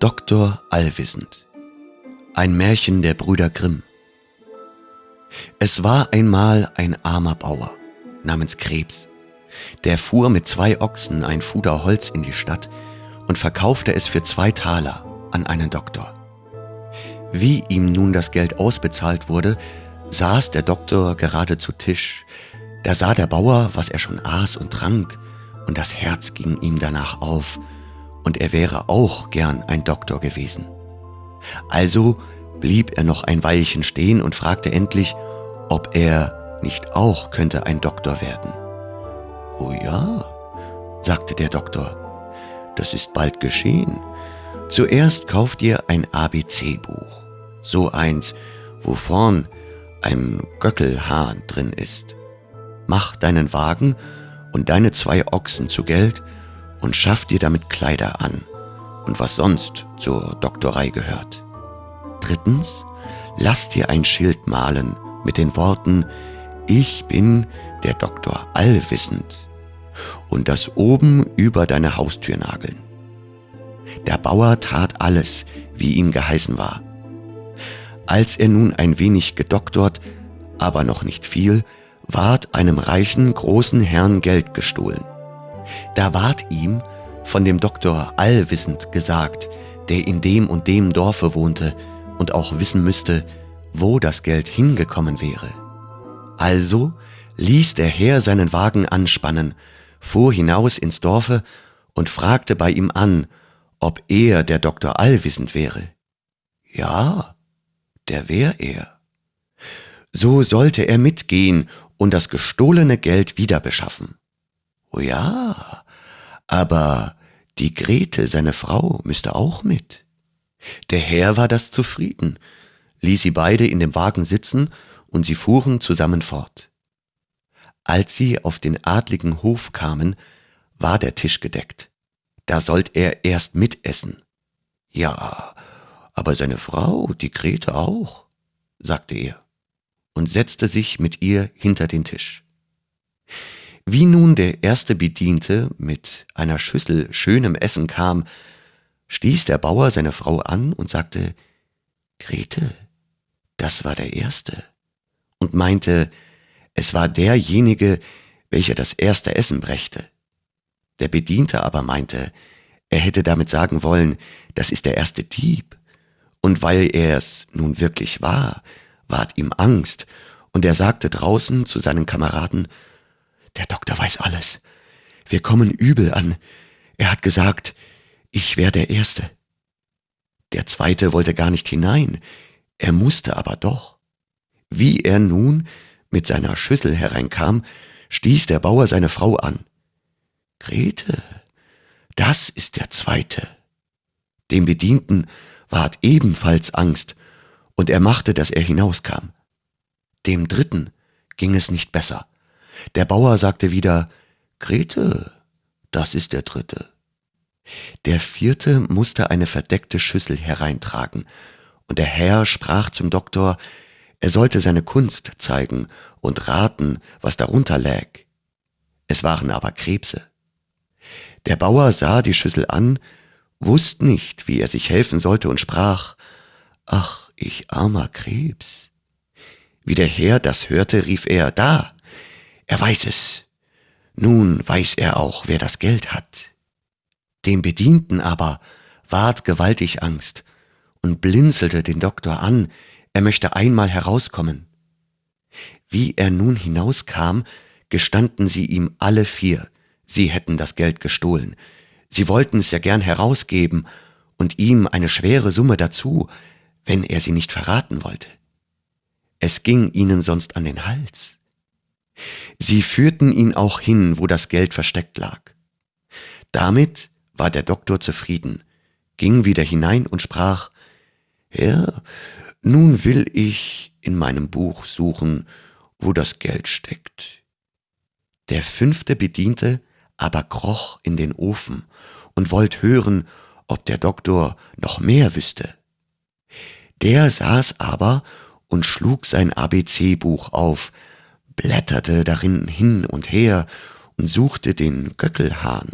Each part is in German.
Doktor Allwissend Ein Märchen der Brüder Grimm Es war einmal ein armer Bauer namens Krebs, der fuhr mit zwei Ochsen ein Fuder Holz in die Stadt und verkaufte es für zwei Taler an einen Doktor. Wie ihm nun das Geld ausbezahlt wurde, saß der Doktor gerade zu Tisch. Da sah der Bauer, was er schon aß und trank, und das Herz ging ihm danach auf, und er wäre auch gern ein Doktor gewesen. Also blieb er noch ein Weilchen stehen und fragte endlich, ob er nicht auch könnte ein Doktor werden. Oh ja, sagte der Doktor, das ist bald geschehen. Zuerst kauft ihr ein ABC-Buch, so eins, wo vorn ein Göckelhahn drin ist. Mach deinen Wagen und deine zwei Ochsen zu Geld und schaff dir damit Kleider an und was sonst zur Doktorei gehört. Drittens, lass dir ein Schild malen mit den Worten Ich bin der Doktor Allwissend und das oben über deine Haustür nageln. Der Bauer tat alles, wie ihm geheißen war. Als er nun ein wenig gedoktort, aber noch nicht viel, ward einem reichen, großen Herrn Geld gestohlen. Da ward ihm von dem Doktor allwissend gesagt, der in dem und dem Dorfe wohnte und auch wissen müsste, wo das Geld hingekommen wäre. Also ließ der Herr seinen Wagen anspannen, fuhr hinaus ins Dorfe und fragte bei ihm an, ob er der Doktor allwissend wäre. Ja, der wär er. So sollte er mitgehen und das gestohlene Geld wieder beschaffen. Oh ja, aber die Grete, seine Frau, müsste auch mit. Der Herr war das zufrieden, ließ sie beide in dem Wagen sitzen und sie fuhren zusammen fort. Als sie auf den adligen Hof kamen, war der Tisch gedeckt. Da sollt er erst mitessen. Ja, aber seine Frau, die Grete auch, sagte er und setzte sich mit ihr hinter den Tisch. Wie nun der erste Bediente mit einer Schüssel schönem Essen kam, stieß der Bauer seine Frau an und sagte, Grete, das war der Erste, und meinte, es war derjenige, welcher das erste Essen brächte. Der Bediente aber meinte, er hätte damit sagen wollen, das ist der erste Dieb, und weil er es nun wirklich war, ward ihm Angst, und er sagte draußen zu seinen Kameraden, der Doktor weiß alles. Wir kommen übel an. Er hat gesagt, ich wär der Erste. Der Zweite wollte gar nicht hinein, er musste aber doch. Wie er nun mit seiner Schüssel hereinkam, stieß der Bauer seine Frau an. Grete, das ist der Zweite. Dem Bedienten ward ebenfalls Angst, und er machte, dass er hinauskam. Dem Dritten ging es nicht besser. Der Bauer sagte wieder, Grete, das ist der dritte. Der vierte musste eine verdeckte Schüssel hereintragen, und der Herr sprach zum Doktor, er sollte seine Kunst zeigen und raten, was darunter lag. Es waren aber Krebse. Der Bauer sah die Schüssel an, wusste nicht, wie er sich helfen sollte und sprach, Ach, ich armer Krebs. Wie der Herr das hörte, rief er, da, er weiß es. Nun weiß er auch, wer das Geld hat. Dem Bedienten aber ward gewaltig Angst und blinzelte den Doktor an, er möchte einmal herauskommen. Wie er nun hinauskam, gestanden sie ihm alle vier, sie hätten das Geld gestohlen. Sie wollten es ja gern herausgeben und ihm eine schwere Summe dazu, wenn er sie nicht verraten wollte. Es ging ihnen sonst an den Hals. Sie führten ihn auch hin, wo das Geld versteckt lag. Damit war der Doktor zufrieden, ging wieder hinein und sprach, Herr, nun will ich in meinem Buch suchen, wo das Geld steckt. Der fünfte Bediente aber kroch in den Ofen und wollt hören, ob der Doktor noch mehr wüsste. Der saß aber und schlug sein ABC-Buch auf, blätterte darin hin und her und suchte den Göckelhahn.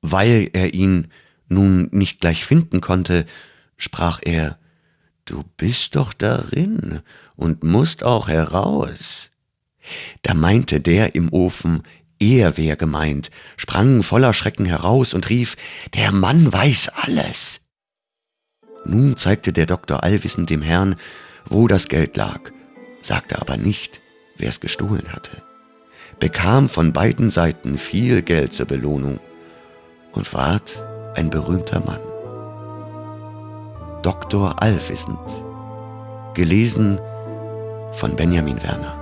Weil er ihn nun nicht gleich finden konnte, sprach er, Du bist doch darin und musst auch heraus. Da meinte der im Ofen, er wär gemeint, sprang voller Schrecken heraus und rief, Der Mann weiß alles. Nun zeigte der Doktor allwissend dem Herrn, wo das Geld lag, sagte aber nicht, wer es gestohlen hatte, bekam von beiden Seiten viel Geld zur Belohnung und ward ein berühmter Mann. Doktor Allwissend, gelesen von Benjamin Werner.